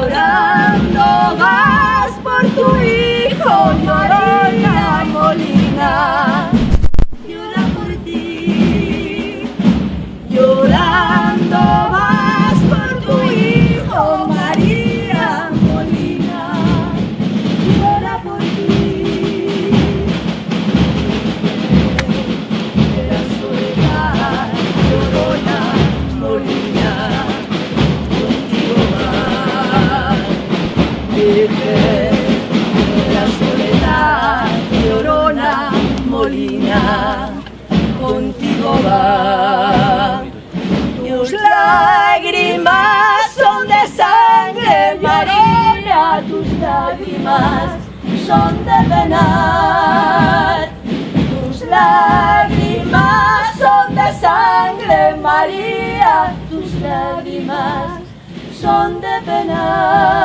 llorando vas por tu hijo, María Molina. virgen la soledad, llorona, molina, contigo va. Tus lágrimas son de sangre marina, tus lágrimas son de venar. Tus lágrimas son de sangre María, tus lágrimas son de penar.